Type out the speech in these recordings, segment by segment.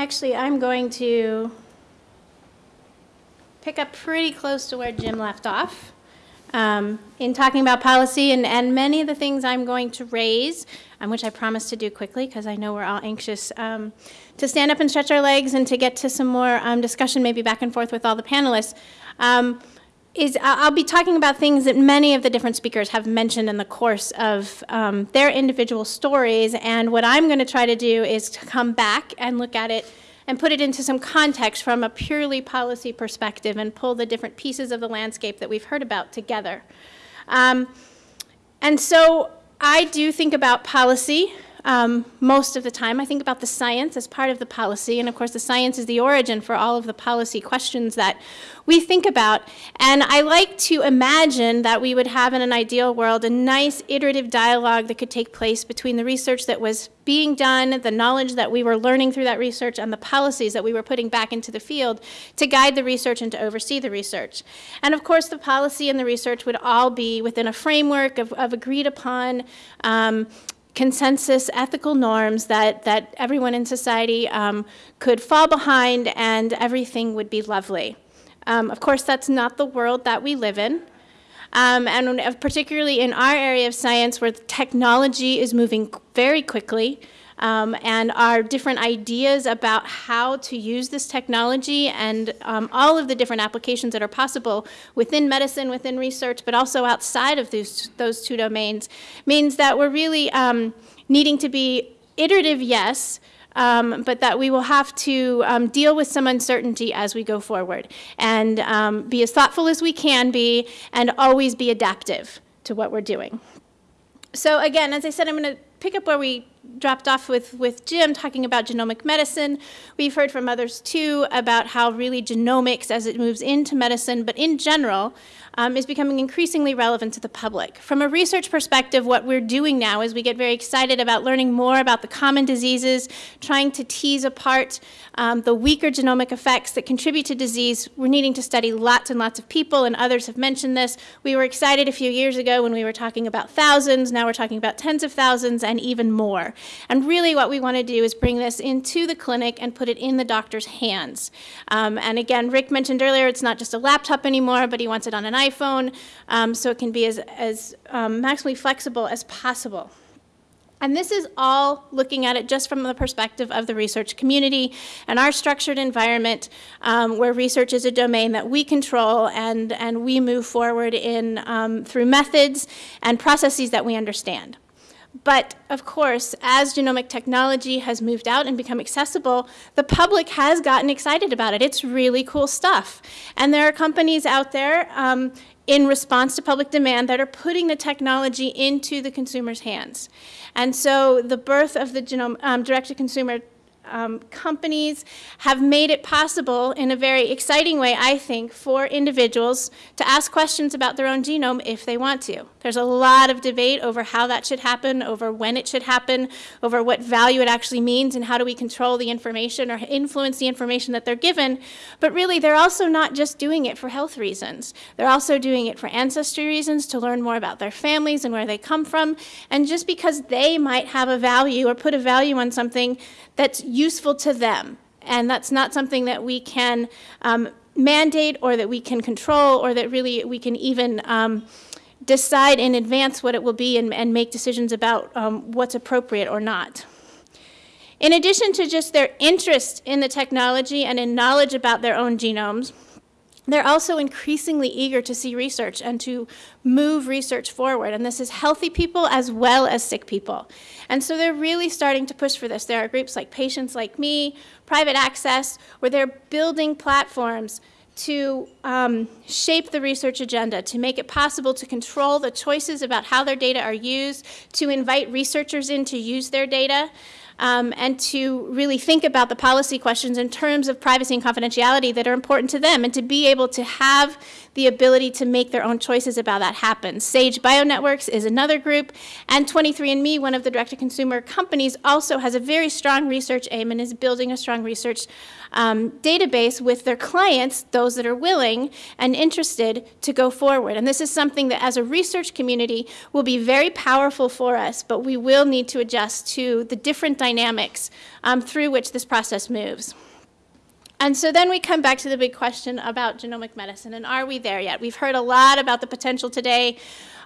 Actually, I'm going to pick up pretty close to where Jim left off um, in talking about policy and, and many of the things I'm going to raise, um, which I promise to do quickly because I know we're all anxious um, to stand up and stretch our legs and to get to some more um, discussion, maybe back and forth with all the panelists. Is I'll be talking about things that many of the different speakers have mentioned in the course of um, their individual stories. And what I'm going to try to do is to come back and look at it and put it into some context from a purely policy perspective and pull the different pieces of the landscape that we've heard about together. Um, and so I do think about policy um, most of the time. I think about the science as part of the policy, and of course the science is the origin for all of the policy questions that we think about. And I like to imagine that we would have in an ideal world a nice iterative dialogue that could take place between the research that was being done, the knowledge that we were learning through that research, and the policies that we were putting back into the field to guide the research and to oversee the research. And of course, the policy and the research would all be within a framework of, of agreed upon um, consensus ethical norms that, that everyone in society um, could fall behind and everything would be lovely. Um, of course, that's not the world that we live in. Um, and particularly in our area of science where technology is moving very quickly, um, and our different ideas about how to use this technology and um, all of the different applications that are possible within medicine, within research, but also outside of those, those two domains means that we're really um, needing to be iterative, yes, um, but that we will have to um, deal with some uncertainty as we go forward and um, be as thoughtful as we can be and always be adaptive to what we're doing. So again, as I said, I'm going to pick up where we dropped off with, with Jim talking about genomic medicine. We've heard from others too about how really genomics as it moves into medicine, but in general, um, is becoming increasingly relevant to the public. From a research perspective, what we're doing now is we get very excited about learning more about the common diseases, trying to tease apart um, the weaker genomic effects that contribute to disease. We're needing to study lots and lots of people, and others have mentioned this. We were excited a few years ago when we were talking about thousands. Now we're talking about tens of thousands and even more. And really what we want to do is bring this into the clinic and put it in the doctor's hands. Um, and again, Rick mentioned earlier, it's not just a laptop anymore, but he wants it on an iPhone, um, so it can be as, as um, maximally flexible as possible. And this is all looking at it just from the perspective of the research community and our structured environment um, where research is a domain that we control and, and we move forward in um, through methods and processes that we understand. But of course, as genomic technology has moved out and become accessible, the public has gotten excited about it. It's really cool stuff. And there are companies out there um, in response to public demand that are putting the technology into the consumer's hands. And so the birth of the genome, um, direct-to-consumer um, companies have made it possible in a very exciting way, I think, for individuals to ask questions about their own genome if they want to. There's a lot of debate over how that should happen, over when it should happen, over what value it actually means, and how do we control the information or influence the information that they're given. But really, they're also not just doing it for health reasons. They're also doing it for ancestry reasons, to learn more about their families and where they come from. And just because they might have a value or put a value on something that's useful to them. And that's not something that we can um, mandate or that we can control or that really we can even um, decide in advance what it will be and, and make decisions about um, what's appropriate or not. In addition to just their interest in the technology and in knowledge about their own genomes, they're also increasingly eager to see research and to move research forward. And this is healthy people as well as sick people. And so they're really starting to push for this. There are groups like Patients Like Me, Private Access, where they're building platforms to um, shape the research agenda, to make it possible to control the choices about how their data are used, to invite researchers in to use their data, um, and to really think about the policy questions in terms of privacy and confidentiality that are important to them and to be able to have the ability to make their own choices about that happen. Sage BioNetworks is another group, and 23andMe, one of the direct-to-consumer companies, also has a very strong research aim and is building a strong research um, database with their clients, those that are willing and interested to go forward. And this is something that as a research community will be very powerful for us, but we will need to adjust to the different dynamics dynamics um, through which this process moves. And so then we come back to the big question about genomic medicine, and are we there yet? We've heard a lot about the potential today,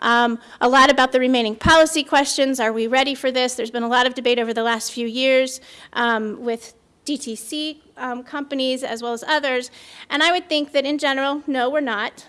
um, a lot about the remaining policy questions. Are we ready for this? There's been a lot of debate over the last few years um, with DTC um, companies as well as others. And I would think that in general, no, we're not.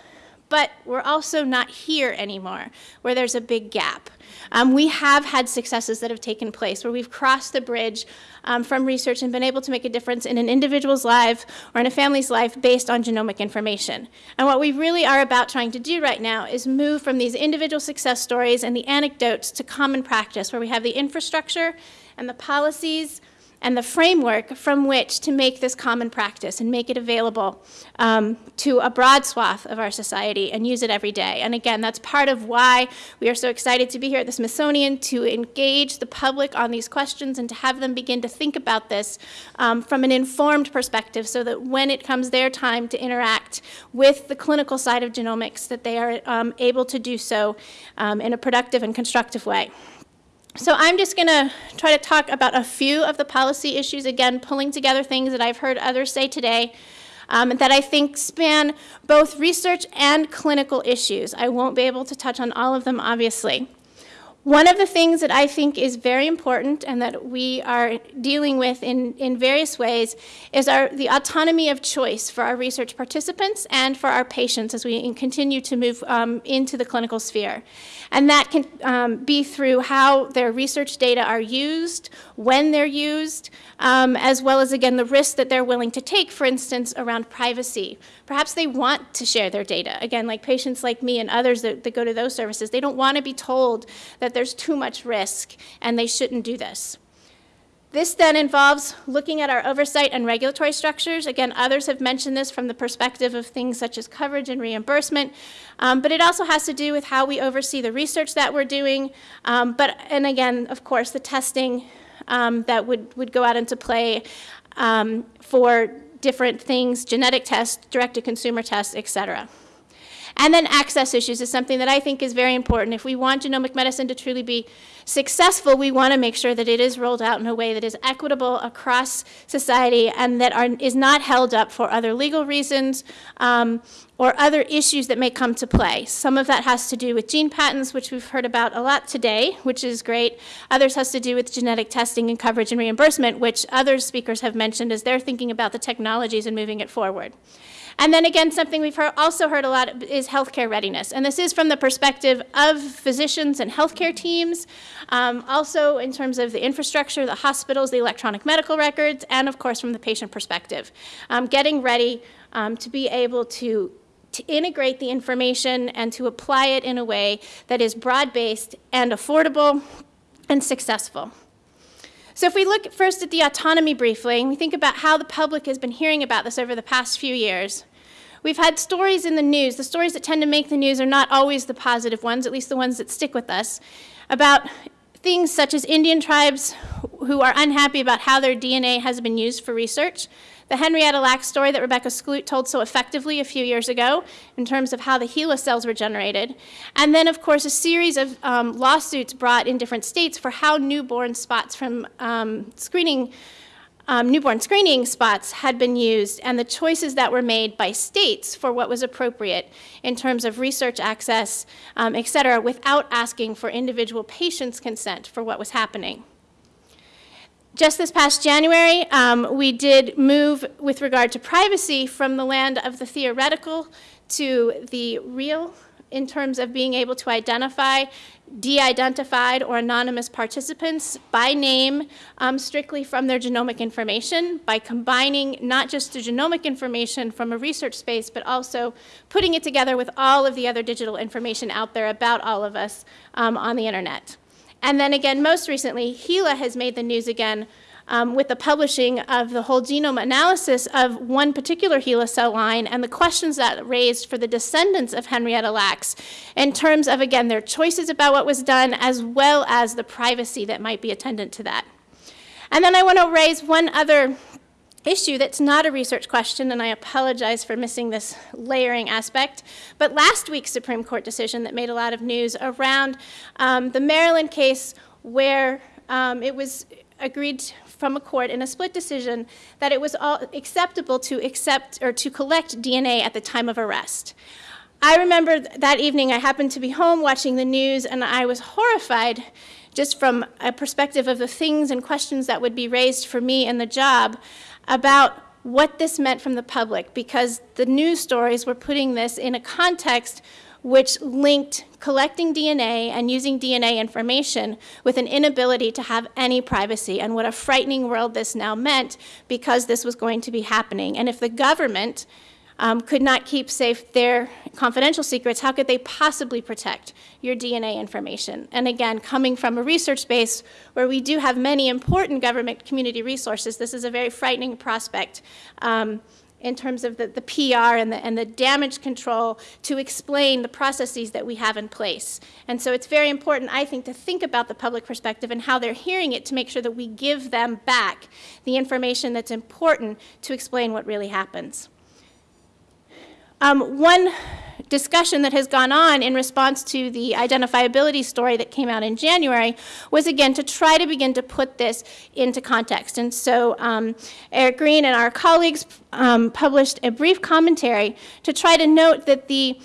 But we're also not here anymore, where there's a big gap. Um, we have had successes that have taken place where we've crossed the bridge um, from research and been able to make a difference in an individual's life or in a family's life based on genomic information. And what we really are about trying to do right now is move from these individual success stories and the anecdotes to common practice, where we have the infrastructure and the policies and the framework from which to make this common practice and make it available um, to a broad swath of our society and use it every day. And again, that's part of why we are so excited to be here at the Smithsonian to engage the public on these questions and to have them begin to think about this um, from an informed perspective so that when it comes their time to interact with the clinical side of genomics, that they are um, able to do so um, in a productive and constructive way. So I'm just going to try to talk about a few of the policy issues, again, pulling together things that I've heard others say today um, that I think span both research and clinical issues. I won't be able to touch on all of them, obviously. One of the things that I think is very important and that we are dealing with in, in various ways is our, the autonomy of choice for our research participants and for our patients as we continue to move um, into the clinical sphere. And that can um, be through how their research data are used, when they're used, um, as well as, again, the risks that they're willing to take, for instance, around privacy. Perhaps they want to share their data. Again, like patients like me and others that, that go to those services, they don't want to be told that that there's too much risk and they shouldn't do this. This then involves looking at our oversight and regulatory structures. Again, others have mentioned this from the perspective of things such as coverage and reimbursement, um, but it also has to do with how we oversee the research that we're doing. Um, but and again, of course, the testing um, that would would go out into play um, for different things, genetic tests, direct-to-consumer tests, et cetera. And then access issues is something that I think is very important. If we want genomic medicine to truly be successful, we want to make sure that it is rolled out in a way that is equitable across society and that are, is not held up for other legal reasons um, or other issues that may come to play. Some of that has to do with gene patents, which we've heard about a lot today, which is great. Others has to do with genetic testing and coverage and reimbursement, which other speakers have mentioned as they're thinking about the technologies and moving it forward. And then again, something we've heard, also heard a lot is healthcare readiness. And this is from the perspective of physicians and healthcare teams, um, also in terms of the infrastructure, the hospitals, the electronic medical records, and of course from the patient perspective. Um, getting ready um, to be able to to integrate the information and to apply it in a way that is broad-based and affordable and successful. So if we look first at the autonomy briefly, and we think about how the public has been hearing about this over the past few years, we've had stories in the news. The stories that tend to make the news are not always the positive ones, at least the ones that stick with us, about things such as Indian tribes who are unhappy about how their DNA has been used for research, the Henrietta Lacks story that Rebecca Skloot told so effectively a few years ago in terms of how the HeLa cells were generated. And then, of course, a series of um, lawsuits brought in different states for how newborn spots from um, screening. Um, newborn screening spots had been used and the choices that were made by states for what was appropriate in terms of research access, um, et cetera, without asking for individual patients' consent for what was happening. Just this past January, um, we did move with regard to privacy from the land of the theoretical to the real in terms of being able to identify de-identified or anonymous participants by name um, strictly from their genomic information by combining not just the genomic information from a research space but also putting it together with all of the other digital information out there about all of us um, on the internet. And then again, most recently, HeLa has made the news again um, with the publishing of the whole genome analysis of one particular HeLa cell line and the questions that raised for the descendants of Henrietta Lacks in terms of, again, their choices about what was done as well as the privacy that might be attendant to that. And then I want to raise one other issue that's not a research question, and I apologize for missing this layering aspect. But last week's Supreme Court decision that made a lot of news around um, the Maryland case where um, it was agreed from a court in a split decision that it was all acceptable to accept or to collect DNA at the time of arrest. I remember that evening I happened to be home watching the news and I was horrified just from a perspective of the things and questions that would be raised for me in the job about what this meant from the public because the news stories were putting this in a context which linked collecting DNA and using DNA information with an inability to have any privacy and what a frightening world this now meant because this was going to be happening. And if the government um, could not keep safe their confidential secrets, how could they possibly protect your DNA information? And again, coming from a research base where we do have many important government community resources, this is a very frightening prospect. Um, in terms of the, the PR and the, and the damage control to explain the processes that we have in place. And so it's very important, I think, to think about the public perspective and how they're hearing it to make sure that we give them back the information that's important to explain what really happens. Um, one discussion that has gone on in response to the identifiability story that came out in January was again to try to begin to put this into context. And so um, Eric Green and our colleagues um, published a brief commentary to try to note that the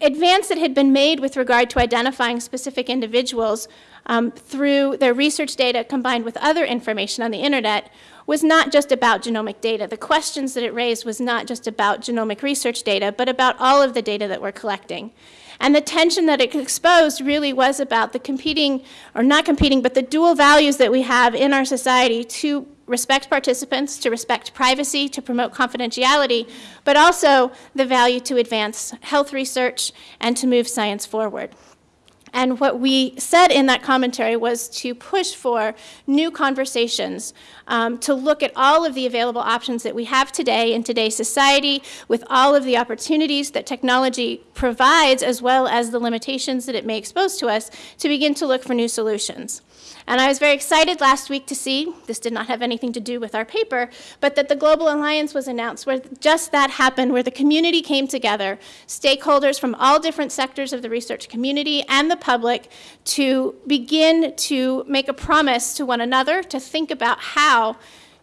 advance that had been made with regard to identifying specific individuals um, through their research data combined with other information on the internet was not just about genomic data. The questions that it raised was not just about genomic research data, but about all of the data that we're collecting. And the tension that it exposed really was about the competing, or not competing, but the dual values that we have in our society to respect participants, to respect privacy, to promote confidentiality, but also the value to advance health research and to move science forward. And what we said in that commentary was to push for new conversations, um, to look at all of the available options that we have today in today's society, with all of the opportunities that technology provides, as well as the limitations that it may expose to us, to begin to look for new solutions. And I was very excited last week to see, this did not have anything to do with our paper, but that the Global Alliance was announced where just that happened, where the community came together, stakeholders from all different sectors of the research community and the public to begin to make a promise to one another to think about how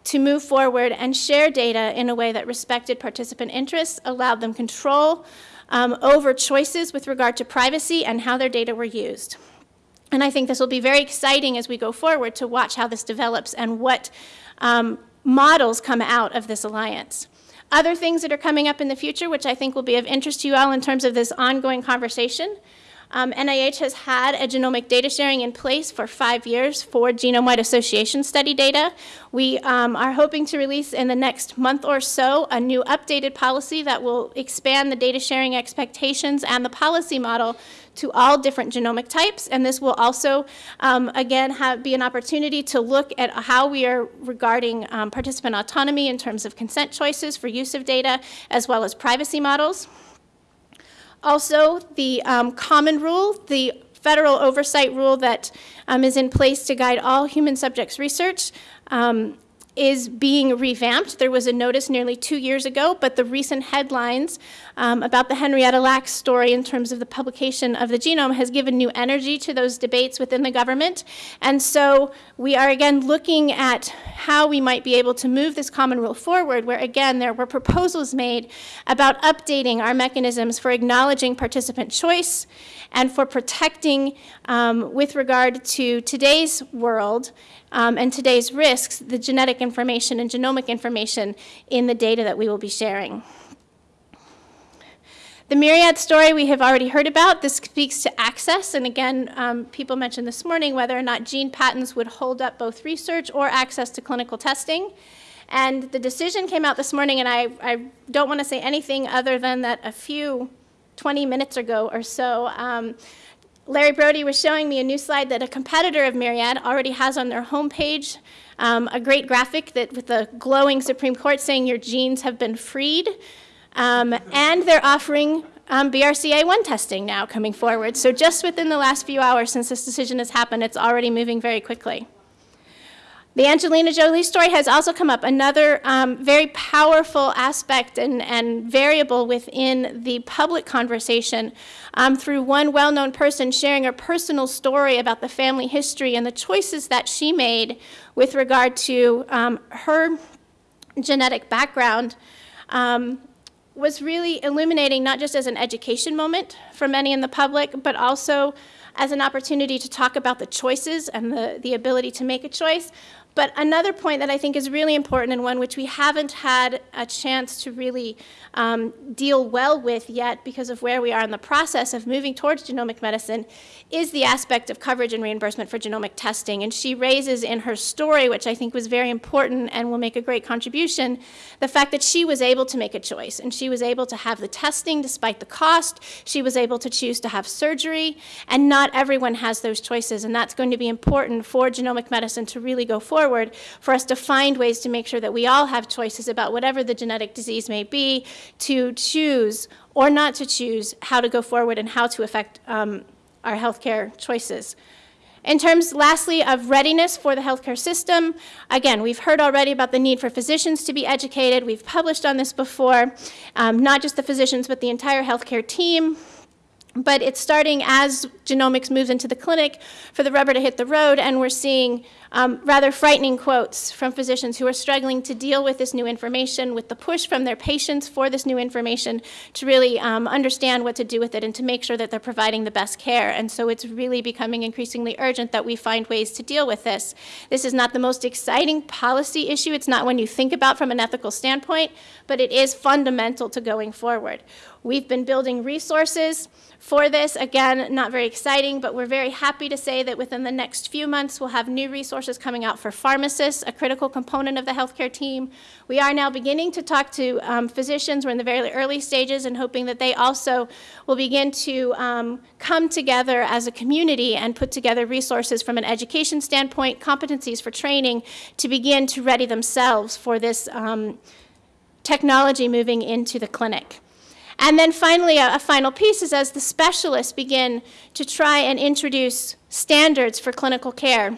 to move forward and share data in a way that respected participant interests, allowed them control um, over choices with regard to privacy and how their data were used. And I think this will be very exciting as we go forward to watch how this develops and what um, models come out of this alliance. Other things that are coming up in the future, which I think will be of interest to you all in terms of this ongoing conversation, um, NIH has had a genomic data sharing in place for five years for genome-wide association study data. We um, are hoping to release in the next month or so a new updated policy that will expand the data sharing expectations and the policy model to all different genomic types. And this will also, um, again, have, be an opportunity to look at how we are regarding um, participant autonomy in terms of consent choices for use of data, as well as privacy models. Also, the um, common rule, the federal oversight rule that um, is in place to guide all human subjects research um, is being revamped. There was a notice nearly two years ago, but the recent headlines um, about the Henrietta Lacks story in terms of the publication of the genome has given new energy to those debates within the government. And so we are again looking at how we might be able to move this common rule forward, where again there were proposals made about updating our mechanisms for acknowledging participant choice and for protecting, um, with regard to today's world, um, and today's risks, the genetic information and genomic information in the data that we will be sharing. The Myriad story we have already heard about. This speaks to access. And again, um, people mentioned this morning whether or not gene patents would hold up both research or access to clinical testing. And the decision came out this morning, and I, I don't want to say anything other than that a few 20 minutes ago or so, um, Larry Brody was showing me a new slide that a competitor of Myriad already has on their homepage, um, a great graphic that with a glowing Supreme Court saying your genes have been freed. Um, and they're offering um, BRCA1 testing now coming forward. So just within the last few hours since this decision has happened, it's already moving very quickly. The Angelina Jolie story has also come up, another um, very powerful aspect and, and variable within the public conversation um, through one well known person sharing her personal story about the family history and the choices that she made with regard to um, her genetic background. Um, was really illuminating not just as an education moment for many in the public, but also as an opportunity to talk about the choices and the, the ability to make a choice, but another point that I think is really important and one which we haven't had a chance to really um, deal well with yet because of where we are in the process of moving towards genomic medicine is the aspect of coverage and reimbursement for genomic testing. And she raises in her story, which I think was very important and will make a great contribution, the fact that she was able to make a choice and she was able to have the testing despite the cost. She was able to choose to have surgery, and not everyone has those choices. And that's going to be important for genomic medicine to really go forward forward for us to find ways to make sure that we all have choices about whatever the genetic disease may be to choose or not to choose how to go forward and how to affect um, our healthcare choices. In terms, lastly, of readiness for the healthcare system, again, we've heard already about the need for physicians to be educated. We've published on this before, um, not just the physicians, but the entire healthcare team. But it's starting as genomics moves into the clinic for the rubber to hit the road, and we're seeing um, rather frightening quotes from physicians who are struggling to deal with this new information, with the push from their patients for this new information to really um, understand what to do with it and to make sure that they're providing the best care. And so it's really becoming increasingly urgent that we find ways to deal with this. This is not the most exciting policy issue. It's not one you think about from an ethical standpoint, but it is fundamental to going forward. We've been building resources for this. Again, not very exciting, but we're very happy to say that within the next few months, we'll have new resources coming out for pharmacists, a critical component of the healthcare team. We are now beginning to talk to um, physicians. We're in the very early stages and hoping that they also will begin to um, come together as a community and put together resources from an education standpoint, competencies for training, to begin to ready themselves for this um, technology moving into the clinic. And then finally, a, a, final piece is as the specialists begin to try and introduce standards for clinical care.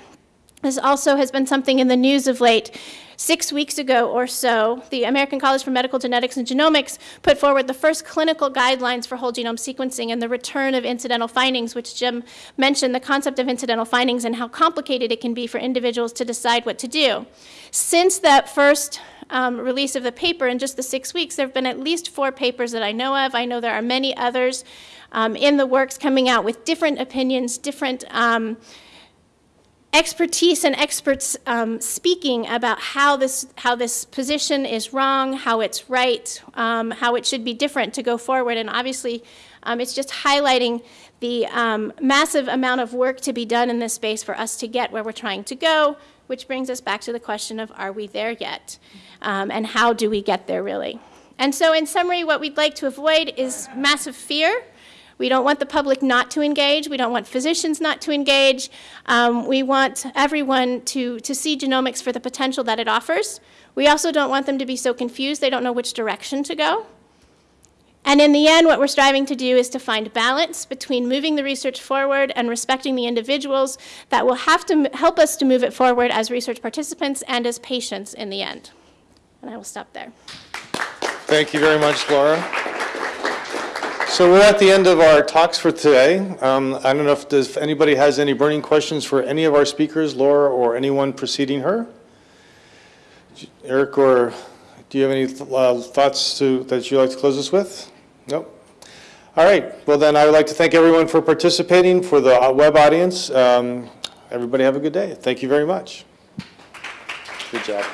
This also has been something in the news of late. Six weeks ago or so, the American College for Medical Genetics and Genomics put forward the first clinical guidelines for whole genome sequencing and the return of incidental findings, which Jim mentioned the concept of incidental findings and how complicated it can be for individuals to decide what to do. Since that first um, release of the paper in just the six weeks, there have been at least four papers that I know of. I know there are many others um, in the works coming out with different opinions, different um, expertise and experts um, speaking about how this, how this position is wrong, how it's right, um, how it should be different to go forward. And obviously, um, it's just highlighting the massive amount of work to be done in this space for us to get where we're trying to go, which brings us back to the question of are we there yet? Um, and how do we get there really? And so, in summary, what we'd like to avoid is massive fear. We don't want the public not to engage. We don't want physicians not to engage. Um, we want everyone to, to see genomics for the potential that it offers. We also don't want them to be so confused they don't know which direction to go. And in the end, what we're striving to do is to find balance between moving the research forward and respecting the individuals that will have to help us to move it forward as research participants and as patients in the end. And I will stop there. Thank you very much, Laura. So we're at the end of our talks for today. Um, I don't know if, does, if anybody has any burning questions for any of our speakers, Laura or anyone preceding her. Eric or do you have any uh, thoughts to, that you'd like to close us with? Nope. All right. Well, then I would like to thank everyone for participating, for the uh, web audience. Um, everybody have a good day. Thank you very much. Good job.